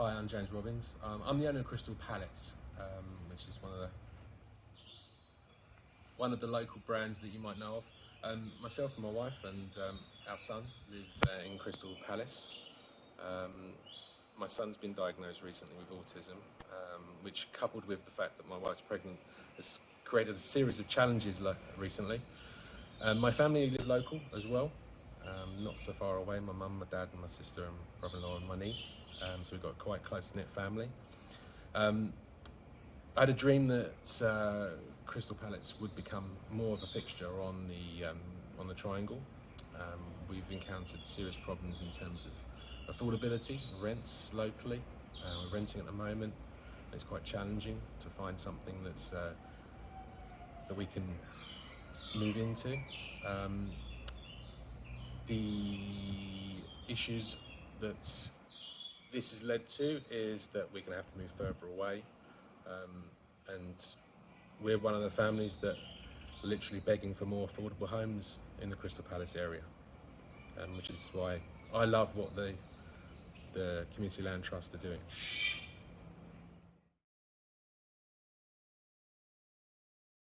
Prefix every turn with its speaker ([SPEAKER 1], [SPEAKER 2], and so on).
[SPEAKER 1] Hi, I'm James Robbins. Um, I'm the owner of Crystal Palace, um, which is one of the one of the local brands that you might know of. Um, myself and my wife and um, our son live uh, in Crystal Palace. Um, my son's been diagnosed recently with autism, um, which, coupled with the fact that my wife's pregnant, has created a series of challenges recently. My family live local as well, not so far away. My mum, my dad, and my sister, and brother-in-law, and my niece. Um, so we've got quite close knit family. Um, I had a dream that uh, Crystal Palace would become more of a fixture on the um, on the Triangle. Um, we've encountered serious problems in terms of affordability, rents locally. Uh, we're renting at the moment. It's quite challenging to find something that's uh, that we can move into. Um, the issues that this has led to is that we're going to have to move further away. Um, and we're one of the families that are literally begging for more affordable homes in the Crystal Palace area, um, which is why I love what the, the Community Land Trust are doing.